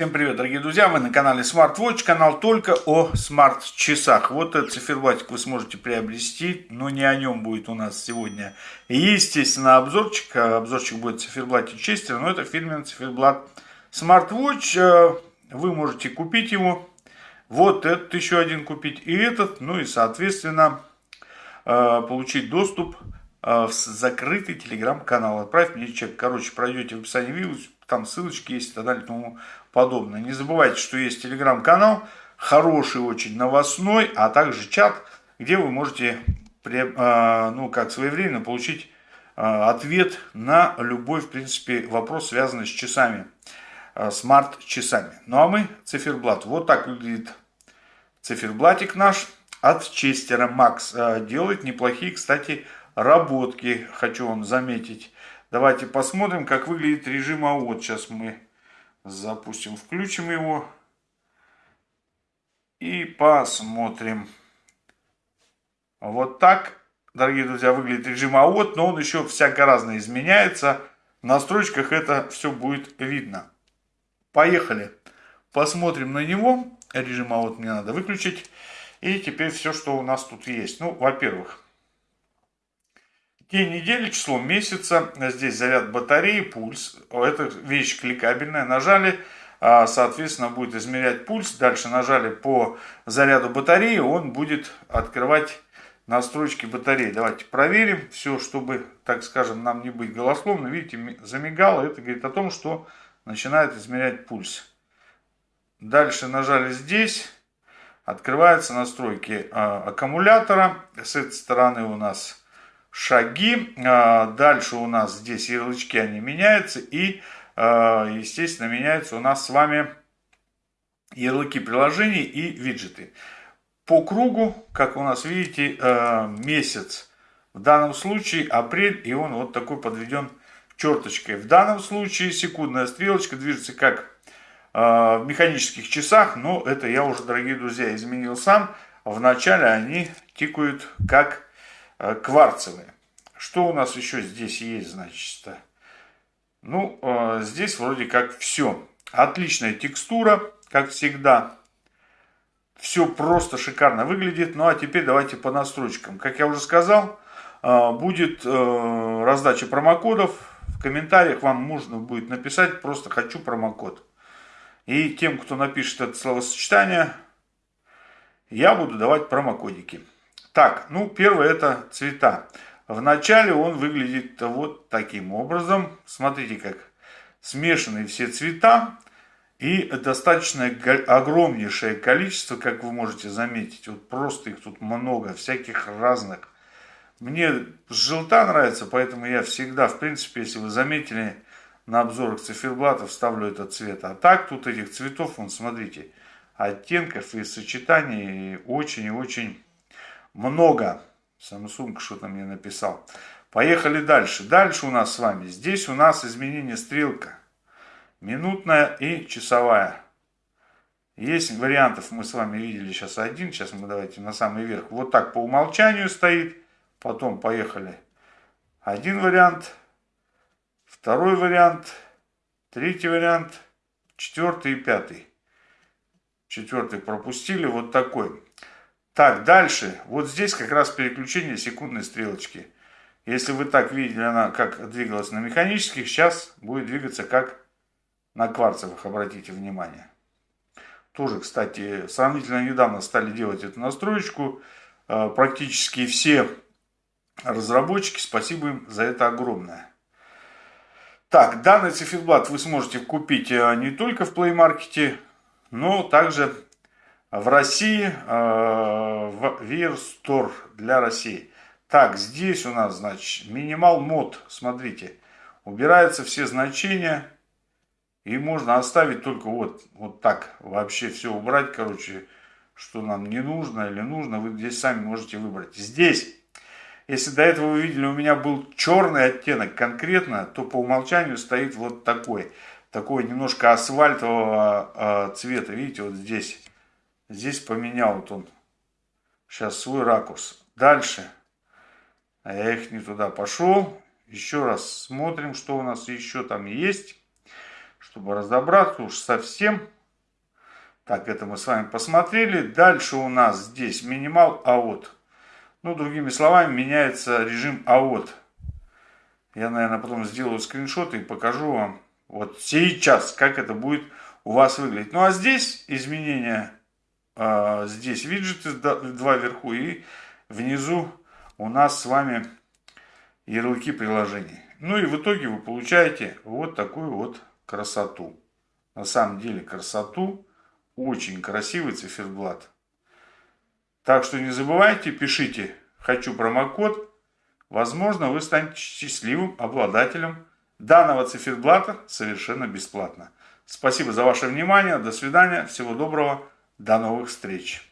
Всем привет, дорогие друзья! Вы на канале SmartWatch, канал только о смарт-часах. Вот этот циферблатик вы сможете приобрести, но не о нем будет у нас сегодня. естественно, обзорчик. Обзорчик будет циферблате Честер, но это фирменный циферблат SmartWatch. Вы можете купить его. Вот этот еще один купить и этот. Ну и, соответственно, получить доступ в закрытый телеграм-канал. Отправь мне чек. Короче, пройдете в описании видео, там ссылочки есть и так далее и тому подобное. Не забывайте, что есть телеграм-канал, хороший очень, новостной, а также чат, где вы можете, а, ну, как своевременно получить а, ответ на любой, в принципе, вопрос, связанный с часами, а, смарт-часами. Ну, а мы циферблат. Вот так выглядит циферблатик наш от Честера Макс. Делает неплохие, кстати, работки, хочу вам заметить. Давайте посмотрим, как выглядит режим АОТ. Сейчас мы запустим, включим его. И посмотрим. Вот так, дорогие друзья, выглядит режим АОТ, но он еще всяко разно изменяется. В настройках это все будет видно. Поехали. Посмотрим на него. Режим АОТ мне надо выключить. И теперь все, что у нас тут есть. Ну, во-первых, День недели, число месяца, здесь заряд батареи, пульс. Это вещь кликабельная. Нажали, а, соответственно, будет измерять пульс. Дальше нажали по заряду батареи, он будет открывать настройки батареи. Давайте проверим все, чтобы, так скажем, нам не быть голословно. Видите, замигало. Это говорит о том, что начинает измерять пульс. Дальше нажали здесь. Открываются настройки а, аккумулятора. С этой стороны у нас шаги. А, дальше у нас здесь ярлычки, они меняются. И, а, естественно, меняются у нас с вами ярлыки приложений и виджеты. По кругу, как у нас видите, а, месяц. В данном случае апрель, и он вот такой подведен черточкой. В данном случае секундная стрелочка движется как в механических часах, но это я уже, дорогие друзья, изменил сам. Вначале они тикают как Э, кварцевые. Что у нас еще здесь есть, значит? Ну, э, здесь вроде как все. Отличная текстура, как всегда. Все просто шикарно выглядит. Ну, а теперь давайте по настройкам. Как я уже сказал, э, будет раздача промокодов. В комментариях вам можно будет написать просто «хочу промокод». И тем, кто напишет это словосочетание, я буду давать промокодики. Так, ну первое это цвета. Вначале он выглядит вот таким образом. Смотрите, как смешанные все цвета. И достаточно огромнейшее количество, как вы можете заметить. Вот просто их тут много, всяких разных. Мне желта нравится, поэтому я всегда, в принципе, если вы заметили, на обзорах циферблатов ставлю этот цвет. А так тут этих цветов, вон, смотрите, оттенков и сочетаний очень и очень много. Samsung что-то мне написал. Поехали дальше. Дальше у нас с вами. Здесь у нас изменение стрелка. Минутная и часовая. Есть вариантов, мы с вами видели сейчас один. Сейчас мы давайте на самый верх. Вот так по умолчанию стоит. Потом поехали. Один вариант. Второй вариант. Третий вариант. Четвертый и пятый. Четвертый пропустили. Вот такой. Так, дальше. Вот здесь как раз переключение секундной стрелочки. Если вы так видели, она как двигалась на механических, сейчас будет двигаться как на кварцевых, обратите внимание. Тоже, кстати, сравнительно недавно стали делать эту настроечку. Э, практически все разработчики, спасибо им за это огромное. Так, данный циферблат вы сможете купить э, не только в Play Market, но также в России, э, в Store для России. Так, здесь у нас, значит, минимал мод, смотрите, убираются все значения, и можно оставить только вот, вот так, вообще все убрать, короче, что нам не нужно или нужно, вы здесь сами можете выбрать. Здесь, если до этого вы видели, у меня был черный оттенок конкретно, то по умолчанию стоит вот такой, такой немножко асфальтового э, цвета, видите, вот здесь Здесь поменял вот он сейчас свой ракурс. Дальше. А я их не туда пошел. Еще раз смотрим, что у нас еще там есть. чтобы разобраться уж совсем. Так, это мы с вами посмотрели. Дальше у нас здесь минимал аот. Ну, другими словами, меняется режим аот. Я, наверное, потом сделаю скриншот и покажу вам вот сейчас, как это будет у вас выглядеть. Ну, а здесь изменения, э, здесь виджеты два вверху и внизу у нас с вами ярлыки приложений. Ну и в итоге вы получаете вот такую вот красоту. На самом деле красоту. Очень красивый циферблат. Так что не забывайте, пишите «Хочу промокод». Возможно, вы станете счастливым обладателем данного циферблата совершенно бесплатно. Спасибо за ваше внимание. До свидания. Всего доброго. До новых встреч.